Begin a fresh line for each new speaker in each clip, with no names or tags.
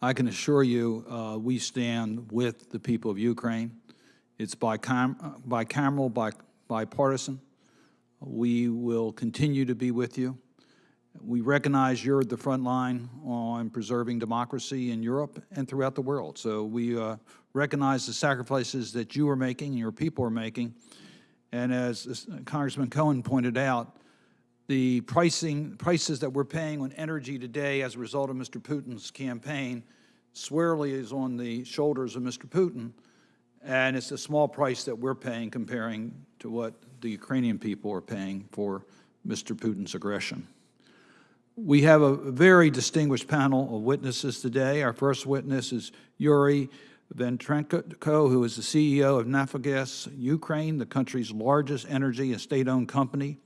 I can assure you, uh, we stand with the people of Ukraine. It's bicam bicameral, bi bipartisan. We will continue to be with you. We recognize you're at the front line on preserving democracy in Europe and throughout the world. So we uh, recognize the sacrifices that you are making and your people are making. And as Congressman Cohen pointed out, the pricing prices that we're paying on energy today as a result of Mr. Putin's campaign squarely is on the shoulders of Mr. Putin, and it's a small price that we're paying comparing to what the Ukrainian people are paying for Mr. Putin's aggression. We have a very distinguished panel of witnesses today. Our first witness is Yuri Vitrenko, who is the CEO of Naftogaz Ukraine, the country's largest energy and state-owned company.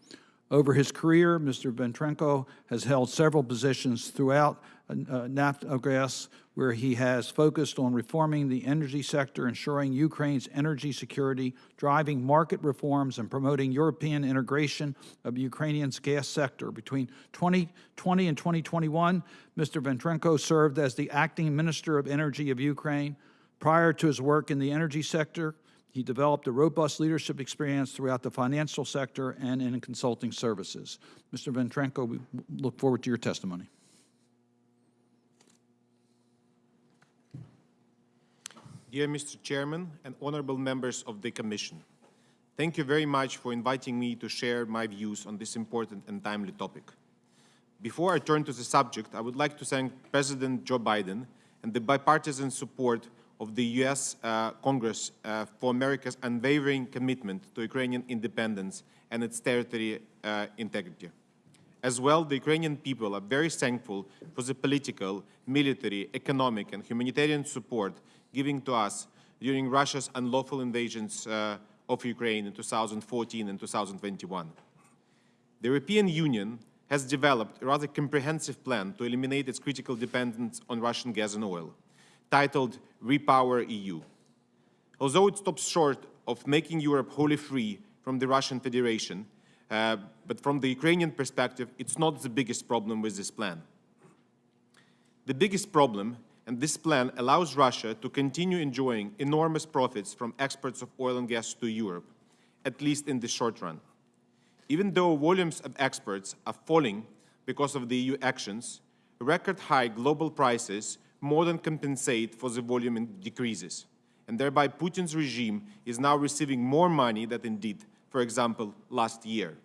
Over his career, Mr. Vitrenko has held several positions throughout uh, Naftogaz, where he has focused on reforming the energy sector, ensuring Ukraine's energy security, driving market reforms, and promoting European integration of Ukrainian's gas sector. Between 2020 and 2021, Mr. Vitrenko served as the acting Minister of Energy of Ukraine. Prior to his work in the energy sector, he developed a robust leadership experience throughout the financial sector and in consulting services. Mr. Vitrenko, we look forward to your testimony.
Dear Mr. Chairman and honorable members of the Commission, thank you very much for inviting me to share my views on this important and timely topic. Before I turn to the subject, I would like to thank President Joe Biden and the bipartisan support of the U.S. Uh, Congress uh, for America's unwavering commitment to Ukrainian independence and its territory uh, integrity. As well, the Ukrainian people are very thankful for the political, military, economic, and humanitarian support given to us during Russia's unlawful invasions uh, of Ukraine in 2014 and 2021. The European Union has developed a rather comprehensive plan to eliminate its critical dependence on Russian gas and oil titled Repower EU. Although it stops short of making Europe wholly free from the Russian Federation, uh, but from the Ukrainian perspective, it's not the biggest problem with this plan. The biggest problem, and this plan allows Russia to continue enjoying enormous profits from exports of oil and gas to Europe, at least in the short run. Even though volumes of exports are falling because of the EU actions, record high global prices more than compensate for the volume decreases. And thereby Putin's regime is now receiving more money than it did, for example, last year.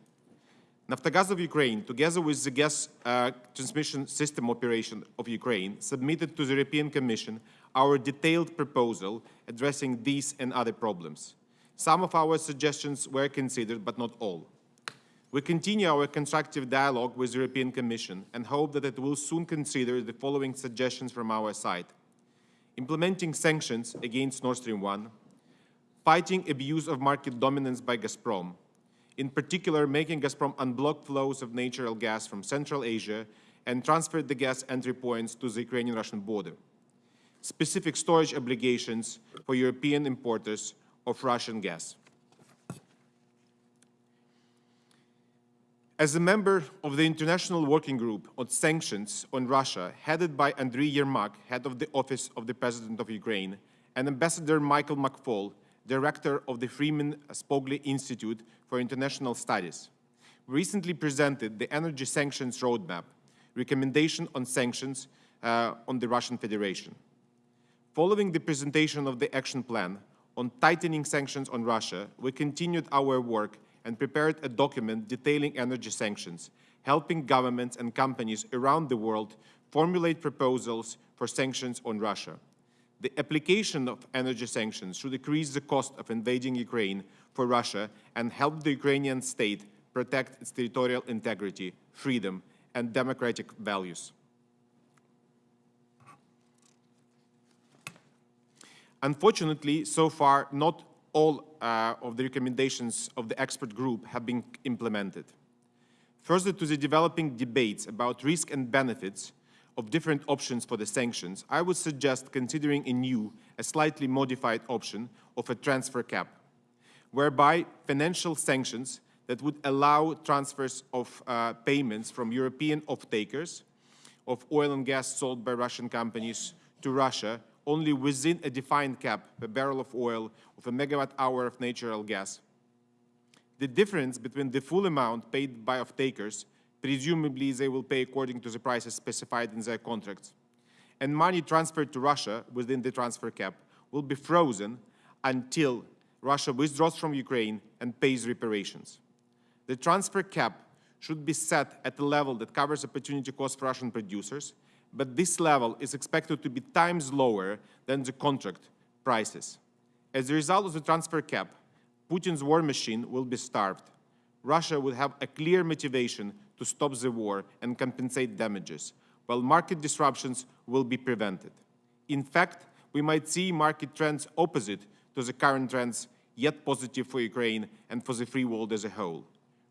Naftogaz of Ukraine, together with the gas uh, transmission system operation of Ukraine, submitted to the European Commission our detailed proposal addressing these and other problems. Some of our suggestions were considered, but not all. We continue our constructive dialogue with the European Commission and hope that it will soon consider the following suggestions from our side. Implementing sanctions against Nord Stream 1, fighting abuse of market dominance by Gazprom, in particular making Gazprom unblock flows of natural gas from Central Asia and transfer the gas entry points to the Ukrainian-Russian border. Specific storage obligations for European importers of Russian gas. As a member of the International Working Group on Sanctions on Russia, headed by Andriy Yermak, head of the Office of the President of Ukraine, and Ambassador Michael McFaul, director of the Freeman Spogli Institute for International Studies, recently presented the Energy Sanctions Roadmap, recommendation on sanctions uh, on the Russian Federation. Following the presentation of the action plan on tightening sanctions on Russia, we continued our work and prepared a document detailing energy sanctions, helping governments and companies around the world formulate proposals for sanctions on Russia. The application of energy sanctions should decrease the cost of invading Ukraine for Russia and help the Ukrainian state protect its territorial integrity, freedom, and democratic values. Unfortunately, so far, not all uh, of the recommendations of the expert group have been implemented. Further to the developing debates about risk and benefits of different options for the sanctions, I would suggest considering a new, a slightly modified option of a transfer cap, whereby financial sanctions that would allow transfers of uh, payments from European off-takers of oil and gas sold by Russian companies to Russia only within a defined cap per barrel of oil of a megawatt hour of natural gas. The difference between the full amount paid by off-takers, presumably they will pay according to the prices specified in their contracts, and money transferred to Russia within the transfer cap will be frozen until Russia withdraws from Ukraine and pays reparations. The transfer cap should be set at a level that covers opportunity cost for Russian producers, but this level is expected to be times lower than the contract prices. As a result of the transfer cap, Putin's war machine will be starved. Russia will have a clear motivation to stop the war and compensate damages, while market disruptions will be prevented. In fact, we might see market trends opposite to the current trends, yet positive for Ukraine and for the free world as a whole.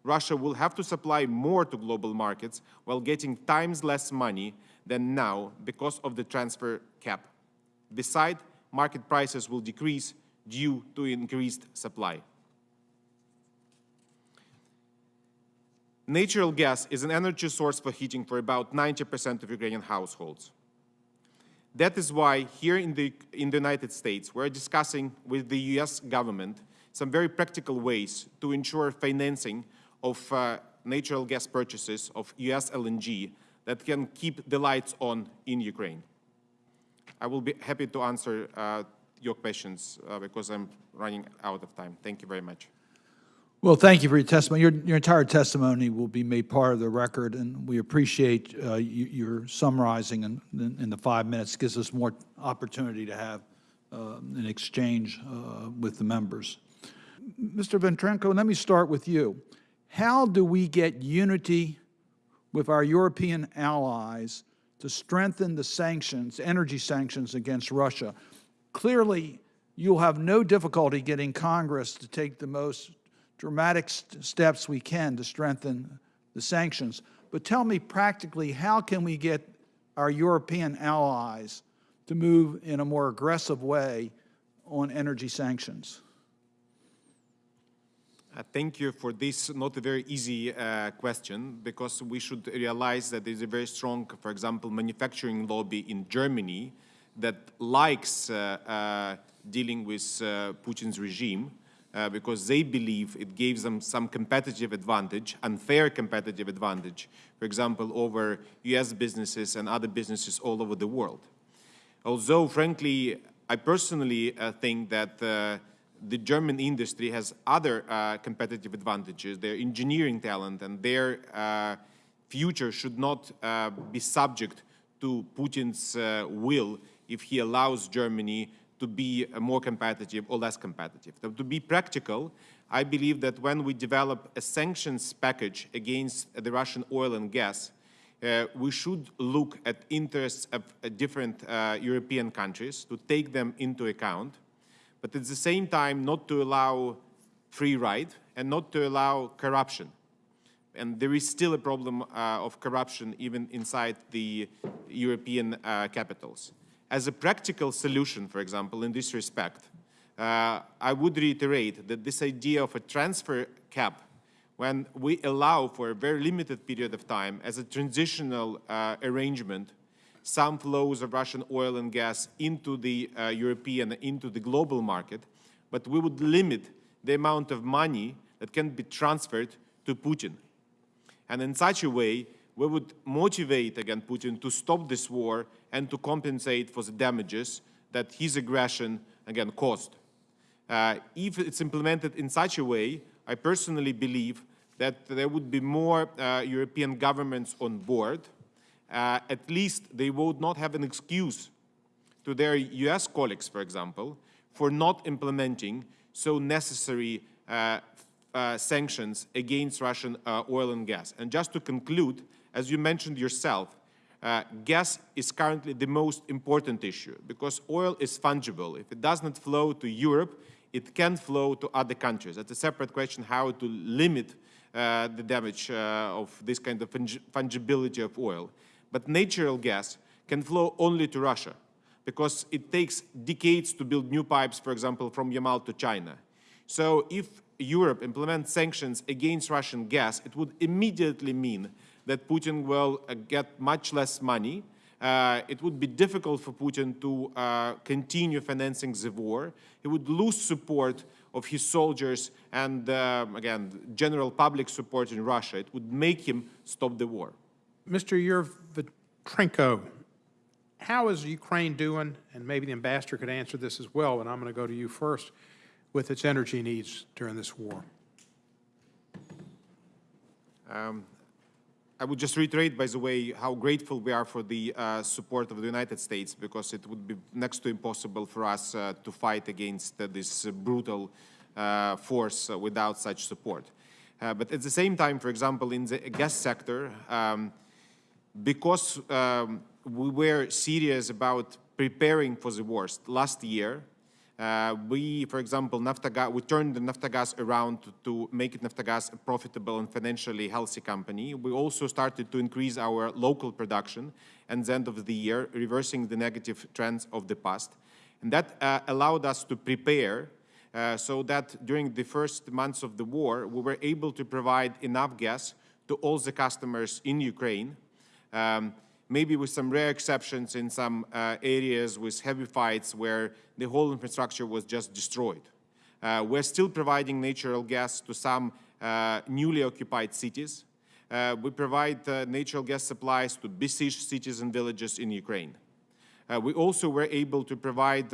Russia will have to supply more to global markets while getting times less money than now because of the transfer cap. Besides, market prices will decrease due to increased supply. Natural gas is an energy source for heating for about 90% of Ukrainian households. That is why here in the, in the United States, we're discussing with the US government some very practical ways to ensure financing of uh, natural gas purchases of US LNG that can keep the lights on in Ukraine. I will be happy to answer uh, your questions uh, because I'm running out of time. Thank you very much.
Well, thank you for your testimony. Your, your entire testimony will be made part of the record, and we appreciate uh, you, your summarizing in, in, in the five minutes. Gives us more opportunity to have uh, an exchange uh, with the members. Mr. Vitrenko, let me start with you. How do we get unity with our European allies to strengthen the sanctions, energy sanctions against Russia? Clearly, you'll have no difficulty getting Congress to take the most dramatic st steps we can to strengthen the sanctions. But tell me practically, how can we get our European allies to move in a more aggressive way on energy sanctions?
Uh, thank you for this not a very easy uh, question because we should realize that there's a very strong, for example, manufacturing lobby in Germany that likes uh, uh dealing with uh, Putin's regime uh, because they believe it gives them some competitive advantage, unfair competitive advantage, for example, over US businesses and other businesses all over the world. Although, frankly, I personally think that the German industry has other uh, competitive advantages, their engineering talent and their uh, future should not uh, be subject to Putin's uh, will if he allows Germany to be uh, more competitive or less competitive. To be practical, I believe that when we develop a sanctions package against the Russian oil and gas, uh, we should look at interests of different European countries to take them into account but at the same time not to allow free ride and not to allow corruption. And there is still a problem uh, of corruption even inside the European uh, capitals. As a practical solution, for example, in this respect, uh, I would reiterate that this idea of a transfer cap, when we allow for a very limited period of time as a transitional uh, arrangement some flows of Russian oil and gas into the uh, European, into the global market, but we would limit the amount of money that can be transferred to Putin. And in such a way, we would motivate, again, Putin to stop this war and to compensate for the damages that his aggression, again, caused. Uh, if it's implemented in such a way, I personally believe that there would be more uh, European governments on board, uh, at least they would not have an excuse to their US colleagues, for example, for not implementing so necessary uh, uh, sanctions against Russian uh, oil and gas. And just to conclude, as you mentioned yourself, uh, gas is currently the most important issue because oil is fungible. If it does not flow to Europe, it can flow to other countries. That's a separate question how to limit uh, the damage of this kind of fungibility of oil. But natural gas can flow only to Russia because it takes decades to build new pipes, for example, from Yamal to China. So if Europe implements sanctions against Russian gas, it would immediately mean that Putin will uh, get much less money uh, it would be difficult for Putin to uh, continue financing the war. He would lose support of his soldiers and, uh, again, general public support in Russia. It would make him stop the war.
Mr. Yuri Vitrenko, how is Ukraine doing, and maybe the ambassador could answer this as well, and I'm going to go to you first, with its energy needs during this war?
I would just reiterate, by the way, how grateful we are for the uh, support of the United States, because it would be next to impossible for us uh, to fight against uh, this brutal uh, force without such support. Uh, but at the same time, for example, in the gas sector, um, because um, we were serious about preparing for the worst last year, uh, we, for example, Naftogaz, we turned the around to, make it a profitable and financially healthy company. We also started to increase our local production at the end of the year, reversing the negative trends of the past. And that uh, allowed us to prepare uh, so that during the first months of the war, we were able to provide enough gas to all the customers in Ukraine um, maybe with some rare exceptions in some uh, areas with heavy fights where the whole infrastructure was just destroyed. Uh, we're still providing natural gas to some uh, newly occupied cities. Uh, we provide uh, natural gas supplies to besieged cities and villages in Ukraine. Uh, we also were able to provide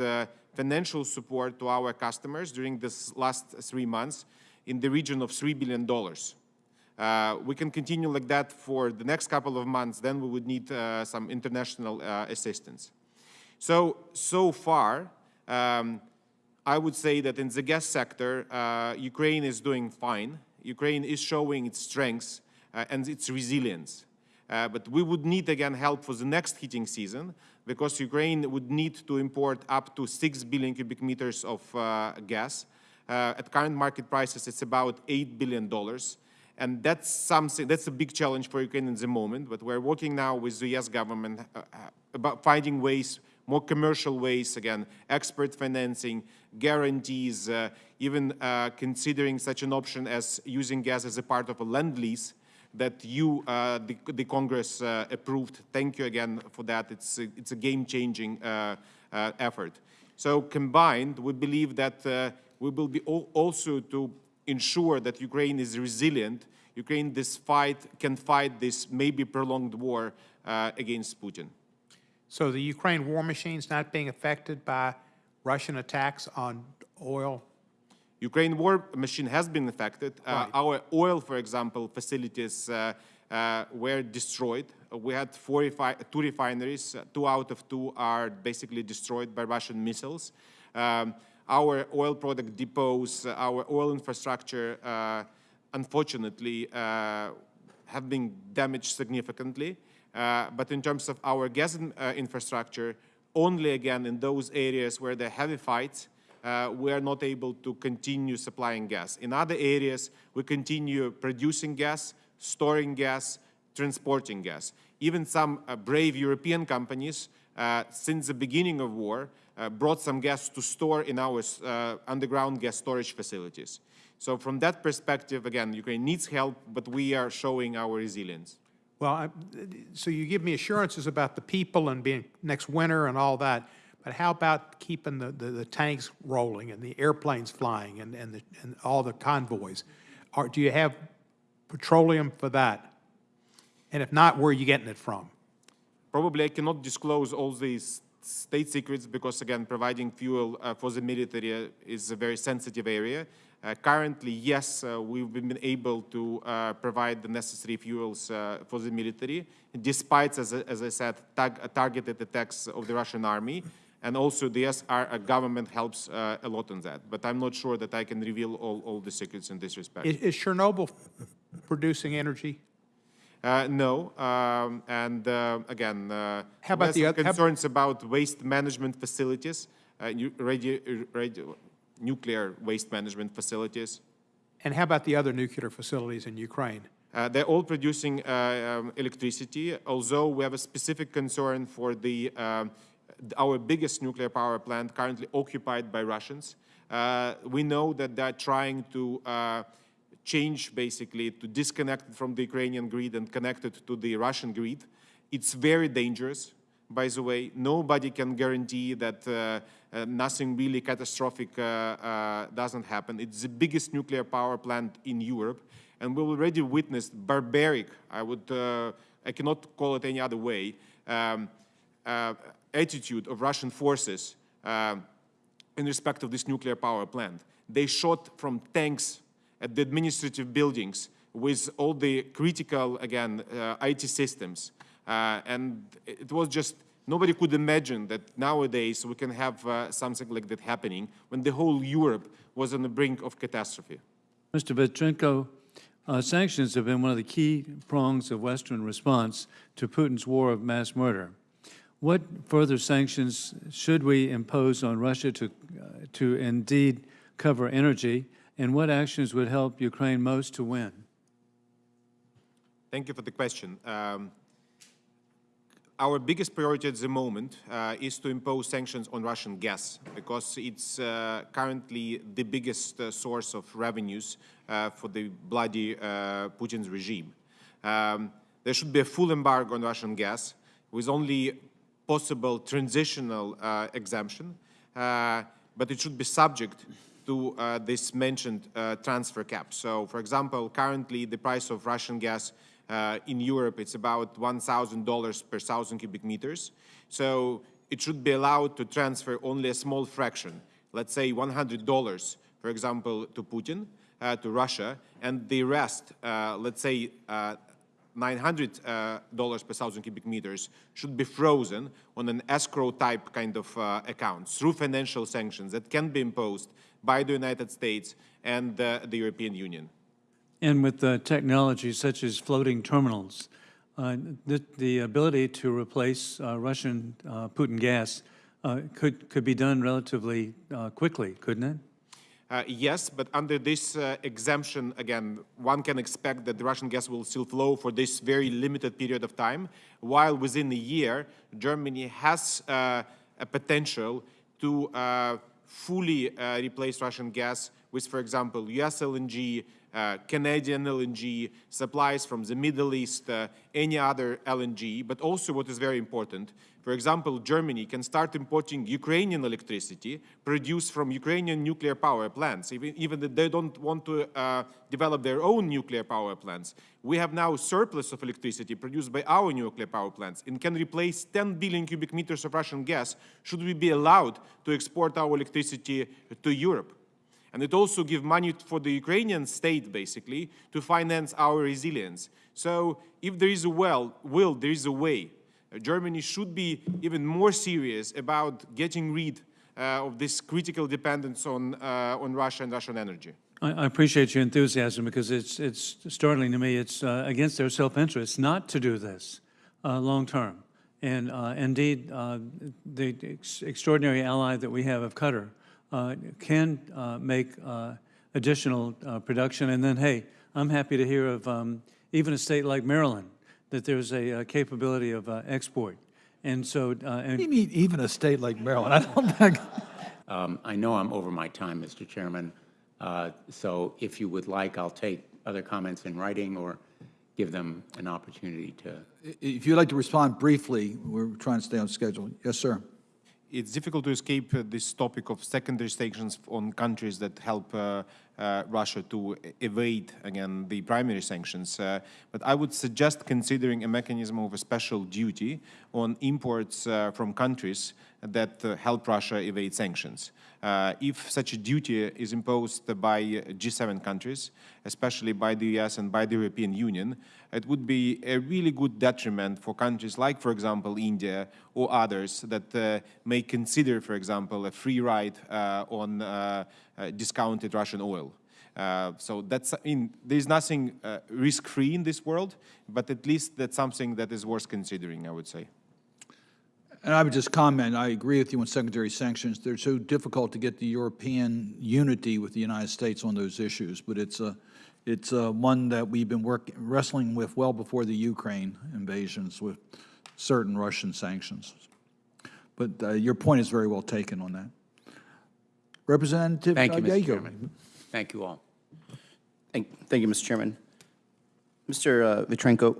financial support to our customers during this last three months in the region of $3 billion. Uh, we can continue like that for the next couple of months, then we would need uh, some international uh, assistance. So, so far, um, I would say that in the gas sector, uh, Ukraine is doing fine. Ukraine is showing its strengths uh, and its resilience. Uh, but we would need, again, help for the next heating season because Ukraine would need to import up to 6 billion cubic meters of gas. at current market prices, it's about $8 billion. And that's something, that's a big challenge for Ukraine in the moment, but we're working now with the US government uh, uh, about finding ways, more commercial ways, again, expert financing, guarantees, uh, even uh, considering such an option as using gas as a part of a land lease that you, uh, the, the, Congress, uh, approved. Thank you again for that. It's a, it's a game-changing effort. So combined, we believe that we will be also to ensure that Ukraine is resilient, Ukraine this fight, can fight this maybe prolonged war uh, against Putin.
So the Ukraine war machine is not being affected by Russian attacks on oil?
Ukraine war machine has been affected. Uh. Our oil, for example, facilities uh, uh were destroyed. We had four two refineries. Two out of two are basically destroyed by Russian missiles. Um, our oil product depots, uh, our oil infrastructure, uh, unfortunately, uh, have been damaged significantly. but in terms of our gas infrastructure, only again in those areas where there are heavy fights, uh, we are not able to continue supplying gas. In other areas, we continue producing gas, storing gas, transporting gas. Even some uh, brave European companies, uh, since the beginning of war, brought some gas to store in our uh, underground gas storage facilities. So from that perspective, again, Ukraine needs help, but we are showing our resilience.
Well, I, so you give me assurances about the people and being next winter and all that, but how about keeping the, the, the tanks rolling and the airplanes flying and, and, the, and all the convoys? Are, do you have petroleum for that? And if not, where are you getting it from?
Probably I cannot disclose all these state secrets because, again, providing fuel uh, for the military is a very sensitive area. Uh, currently, yes, uh, we've been able to uh, provide the necessary fuels uh, for the military, despite, as, as I said, targeted attacks of the Russian army. And also, the SR government helps uh, a lot on that. But I'm not sure that I can reveal all, all the secrets in this respect.
Is, is Chernobyl producing energy?
Uh, no, um, and uh, again, uh,
how about the other
concerns about waste management facilities, uh, radio, radio, nuclear waste management facilities?
And how about the other nuclear facilities in Ukraine?
Uh, they're all producing uh, um, electricity, although we have a specific concern for the um, our biggest nuclear power plant currently occupied by Russians. we know that they're trying to change basically to disconnect from the Ukrainian grid and connect it to the Russian grid. It's very dangerous. by the way. Nobody can guarantee that uh, uh, nothing really catastrophic uh, uh, doesn't happen. It's the biggest nuclear power plant in Europe, and we've already witnessed barbaric, I would, uh, I cannot call it any other way, um, uh, attitude of Russian forces in respect of this nuclear power plant. They shot from tanks at the administrative buildings with all the critical, again, uh, IT systems. Uh, and it was just, nobody could imagine that nowadays we can have uh, something like that happening when the whole Europe was on the brink of catastrophe.
Mr. Petrenko, uh, sanctions have been one of the key prongs of Western response to Putin's war of mass murder. What further sanctions should we impose on Russia to, uh, to indeed cover energy, and what actions would help Ukraine most to win?
Thank you for the question. Um, our biggest priority at the moment uh, is to impose sanctions on Russian gas because it's uh, currently the biggest uh, source of revenues uh, for the bloody uh, Putin's regime. Um, there should be a full embargo on Russian gas with only possible transitional uh, exemption, but it should be subject to uh, this mentioned uh, transfer cap. So, for example, currently the price of Russian gas uh, in Europe, it's about $1,000 per thousand cubic meters. So it should be allowed to transfer only a small fraction, let's say $100, for example, to Putin, uh, to Russia, and the rest, uh, let's say uh, $900 uh, per thousand cubic meters should be frozen on an escrow type kind of account through financial sanctions that can be imposed by the United States and uh, the European Union.
And with uh, technologies such as floating terminals, uh, the, the ability to replace uh, Russian uh, Putin gas uh, could, could be done relatively uh, quickly, couldn't it?
Uh, yes, but under this uh, exemption, again, one can expect that the Russian gas will still flow for this very limited period of time, while within a year, Germany has uh, a potential to uh, fully uh, replace Russian gas with, for example, US LNG, uh, Canadian LNG, supplies from the Middle East, uh, any other LNG, but also what is very important, for example, Germany can start importing Ukrainian electricity produced from Ukrainian nuclear power plants, even, even if they don't want to uh, develop their own nuclear power plants. We have now surplus of electricity produced by our nuclear power plants and can replace 10 billion cubic meters of Russian gas should we be allowed to export our electricity to Europe. And it also gives money for the Ukrainian state, basically, to finance our resilience. So if there is a well, will, there is a way. Uh, Germany should be even more serious about getting rid uh, of this critical dependence on, uh, on Russia and Russian energy.
I, appreciate your enthusiasm because it's, it's startling to me. It's uh, against their self-interest not to do this uh, long-term. And uh, indeed, the ex- extraordinary ally that we have of Qatar can uh, make uh, additional uh, production. And then, hey, I'm happy to hear of um, even a state like Maryland, that there's a uh, capability of uh, export. And so, uh, and
You mean even a state like Maryland? I don't think.
Um, I know I'm over my time, Mr. Chairman, uh, so if you would like, I'll take other comments in writing or give them an opportunity to.
If you'd like to respond briefly, we're trying to stay on schedule. Yes, sir.
It's difficult to escape uh, this topic of secondary sanctions on countries that help uh, Russia to evade, again, the primary sanctions. Uh, but I would suggest considering a mechanism of a special duty on imports uh, from countries that uh, help Russia evade sanctions. Uh, if such a duty is imposed by G7 countries, especially by the US and by the European Union, it would be a really good detriment for countries like, for example, India or others that uh, may consider, for example, a free ride on discounted Russian oil. Uh, so that's in there's nothing uh, risk-free in this world, but at least that's something that is worth considering, I would say.
And I would just comment, I agree with you on secondary sanctions. They're so difficult to get the European unity with the United States on those issues, but it's a, it's a one that we've been working, wrestling with well before the Ukraine invasions with certain Russian sanctions. But uh, your point is very well taken on that. Representative
Thank you, Mr.
Yager.
Chairman. Thank you all.
Thank, thank you, Mr. Chairman. Mr. uh, Vitrenko,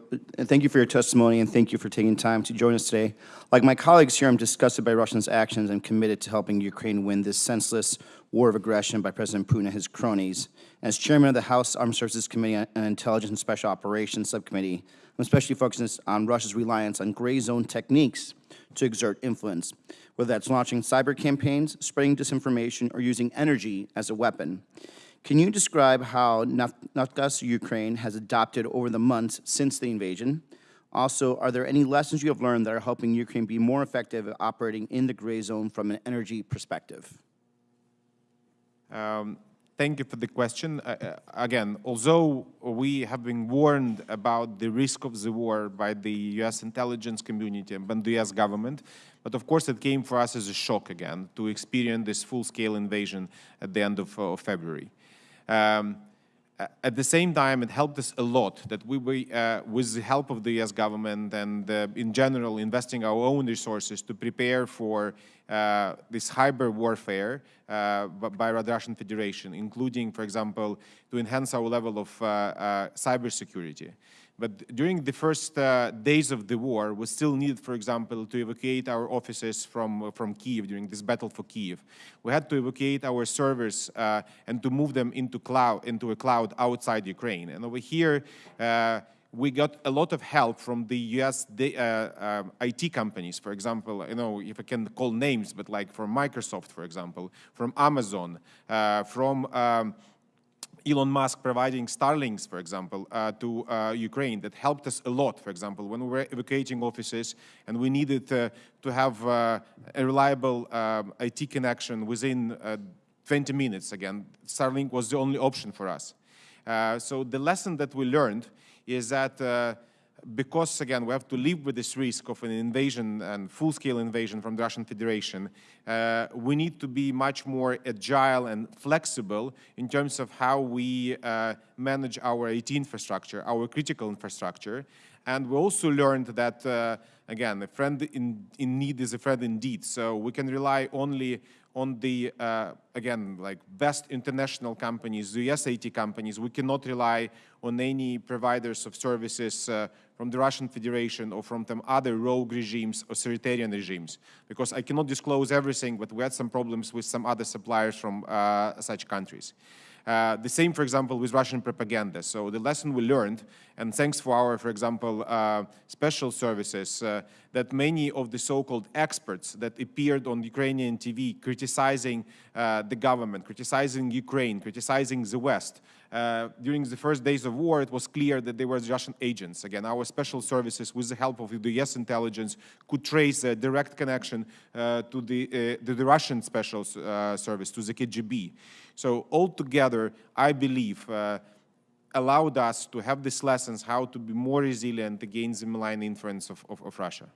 thank you for your testimony and thank you for taking time to join us today. Like my colleagues here, I'm disgusted by Russia's actions and committed to helping Ukraine win this senseless war of aggression by President Putin and his cronies. As chairman of the House Armed Services Committee and Intelligence and Special Operations Subcommittee, I'm especially focused on Russia's reliance on gray zone techniques to exert influence, whether that's launching cyber campaigns, spreading disinformation, or using energy as a weapon. Can you describe how Naftogaz Ukraine has adopted over the months since the invasion? Also, are there any lessons you have learned that are helping Ukraine be more effective at operating in the gray zone from an energy perspective?
Um, Thank you for the question. Uh, uh, Again, although we have been warned about the risk of the war by the U.S. intelligence community and the U.S. government, but of course it came for us as a shock again to experience this full-scale invasion at the end of, uh, of February. Um, at the same time, it helped us a lot that we were, uh, with the help of the U.S. government and uh, in general investing our own resources to prepare for uh, this hybrid warfare uh, by the Russian Federation, including, for example, to enhance our level of uh, uh, cybersecurity. But during the first uh, days of the war, we still needed, for example, to evacuate our offices from, uh, from Kiev during this battle for Kiev. We had to evacuate our servers uh, and to move them into, cloud, into a cloud outside Ukraine. And over here, uh, we got a lot of help from the US da- uh, um, IT companies, for example, you know, if I can call names, but like from Microsoft, for example, from Amazon, uh, from um, Elon Musk providing Starlinks, for example, uh, to uh, Ukraine that helped us a lot, for example, when we were evacuating offices and we needed uh, to have uh, a reliable um, IT connection within uh, 20 minutes again. Starlink was the only option for us. Uh, so the lesson that we learned is that because again we have to live with this risk of an invasion and full-scale invasion from the Russian Federation, uh, we need to be much more agile and flexible in terms of how we uh, manage our IT infrastructure, our critical infrastructure. And we also learned that, uh, again, a friend in, in need is a friend indeed. So we can rely only on the, uh, again, like best international companies, the US IT companies. We cannot rely on any providers of services uh, from the Russian Federation or from some other rogue regimes, authoritarian regimes, because I cannot disclose everything, but we had some problems with some other suppliers from uh, such countries. Uh, the same, for example, with Russian propaganda. So the lesson we learned, and thanks for our, for example, uh, special services, uh, that many of the so-called experts that appeared on Ukrainian TV criticizing uh, the government, criticizing Ukraine, criticizing the West, uh, during the first days of war, it was clear that they were Russian agents. Again, our special services, with the help of the US intelligence, could trace a direct connection uh, to, the, uh, to the Russian special service, to the KGB. So altogether, I believe, allowed us to have these lessons how to be more resilient against the malign influence of, of, of Russia.